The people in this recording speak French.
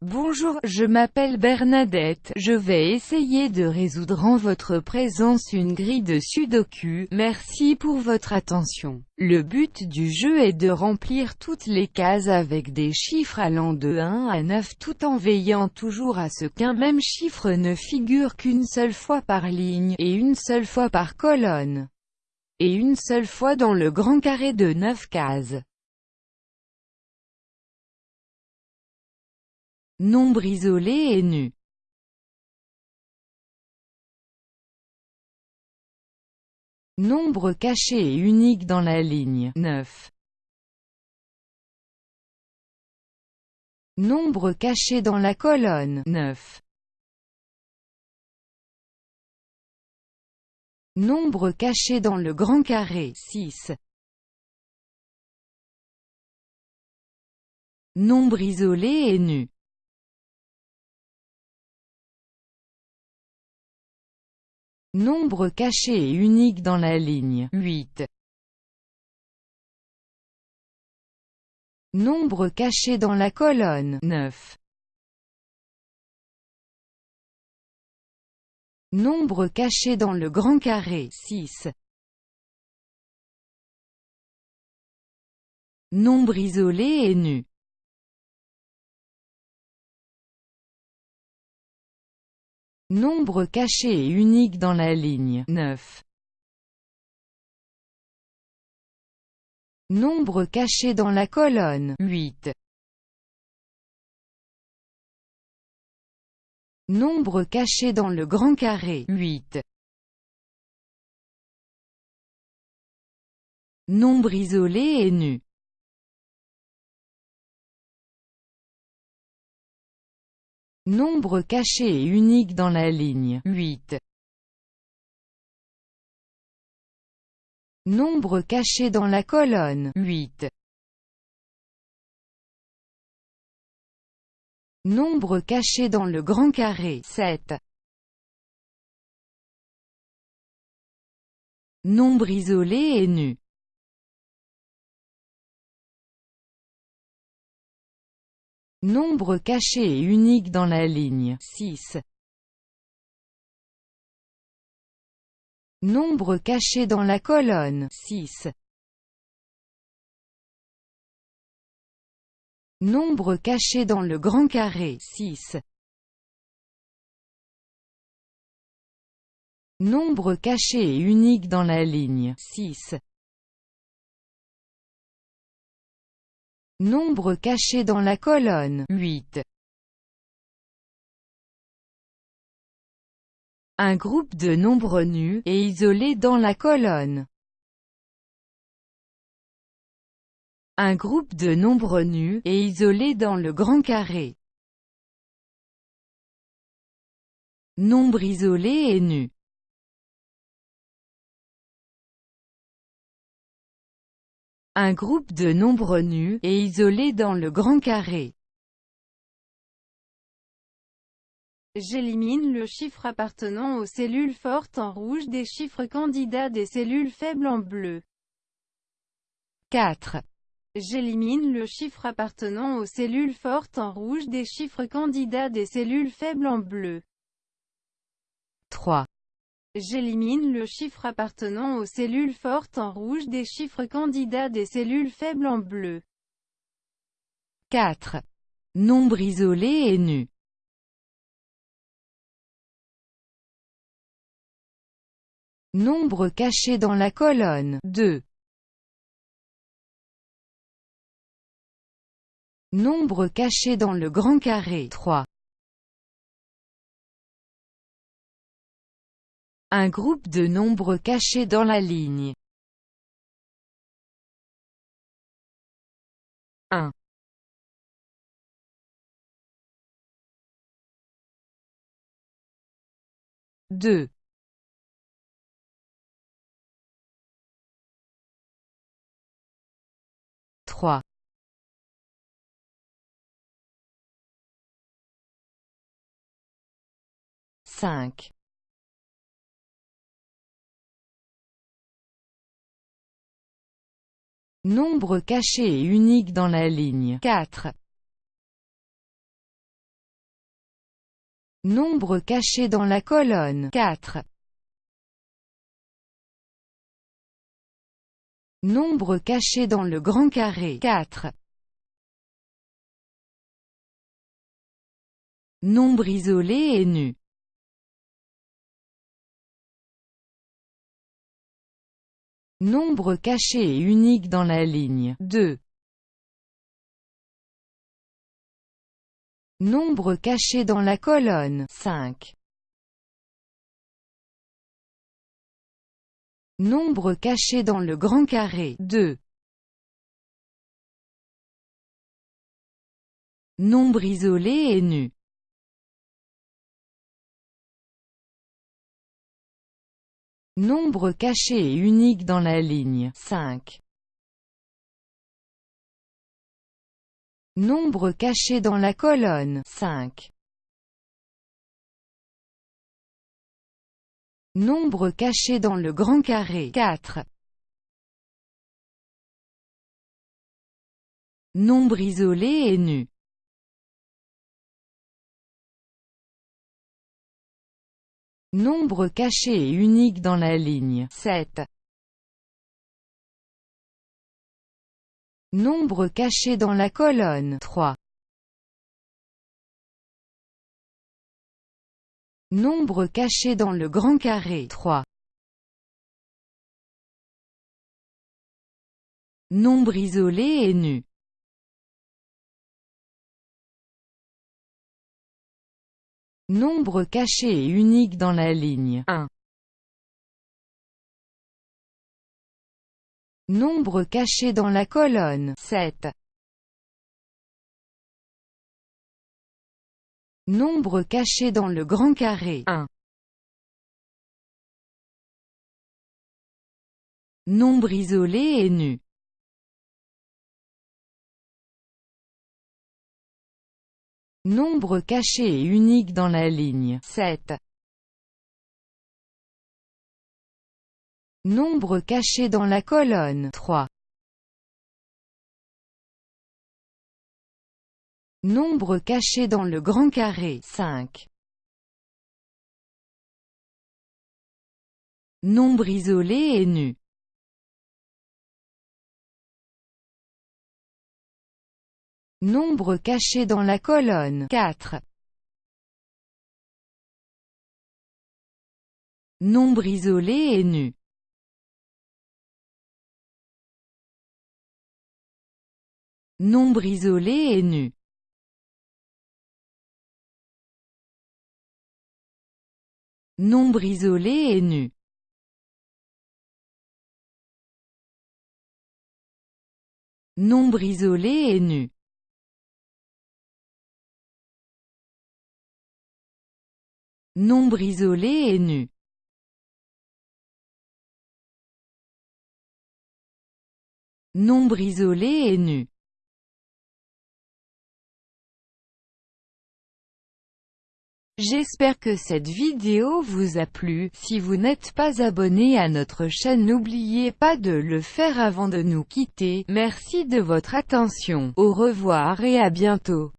Bonjour, je m'appelle Bernadette, je vais essayer de résoudre en votre présence une grille de sudoku, merci pour votre attention. Le but du jeu est de remplir toutes les cases avec des chiffres allant de 1 à 9 tout en veillant toujours à ce qu'un même chiffre ne figure qu'une seule fois par ligne, et une seule fois par colonne, et une seule fois dans le grand carré de 9 cases. Nombre isolé et nu. Nombre caché et unique dans la ligne 9. Nombre caché dans la colonne 9. Nombre caché dans le grand carré 6. Nombre isolé et nu. Nombre caché et unique dans la ligne 8. Nombre caché dans la colonne 9. Nombre caché dans le grand carré 6. Nombre isolé et nu. Nombre caché et unique dans la ligne 9. Nombre caché dans la colonne 8. Nombre caché dans le grand carré 8. Nombre isolé et nu. Nombre caché et unique dans la ligne 8. Nombre caché dans la colonne 8. Nombre caché dans le grand carré 7. Nombre isolé et nu. Nombre caché et unique dans la ligne 6. Nombre caché dans la colonne 6. Nombre caché dans le grand carré 6. Nombre caché et unique dans la ligne 6. Nombre caché dans la colonne 8. Un groupe de nombres nus, et isolés dans la colonne. Un groupe de nombres nus, et isolés dans le grand carré. Nombre isolé et nu. Un groupe de nombres nus, et isolés dans le grand carré. J'élimine le chiffre appartenant aux cellules fortes en rouge des chiffres candidats des cellules faibles en bleu. 4. J'élimine le chiffre appartenant aux cellules fortes en rouge des chiffres candidats des cellules faibles en bleu. 3. J'élimine le chiffre appartenant aux cellules fortes en rouge des chiffres candidats des cellules faibles en bleu. 4. Nombre isolé et nu. Nombre caché dans la colonne 2. Nombre caché dans le grand carré 3. Un groupe de nombres cachés dans la ligne. 1. Deux. Trois. Cinq. Nombre caché et unique dans la ligne 4. Nombre caché dans la colonne 4. Nombre caché dans le grand carré 4. Nombre isolé et nu. Nombre caché et unique dans la ligne 2. Nombre caché dans la colonne 5. Nombre caché dans le grand carré 2. Nombre isolé et nu. Nombre caché et unique dans la ligne 5. Nombre caché dans la colonne 5. Nombre caché dans le grand carré 4. Nombre isolé et nu. Nombre caché et unique dans la ligne 7. Nombre caché dans la colonne 3. Nombre caché dans le grand carré 3. Nombre isolé et nu. Nombre caché et unique dans la ligne 1. Nombre caché dans la colonne 7. Nombre caché dans le grand carré 1. Nombre isolé et nu. Nombre caché et unique dans la ligne 7. Nombre caché dans la colonne 3. Nombre caché dans le grand carré 5. Nombre isolé et nu. Nombre caché dans la colonne 4. Nombre isolé et nu. Nombre isolé et nu. Nombre isolé et nu. Nombre isolé et nu. Nombre isolé et nu. Nombre isolé et nu. J'espère que cette vidéo vous a plu, si vous n'êtes pas abonné à notre chaîne n'oubliez pas de le faire avant de nous quitter, merci de votre attention, au revoir et à bientôt.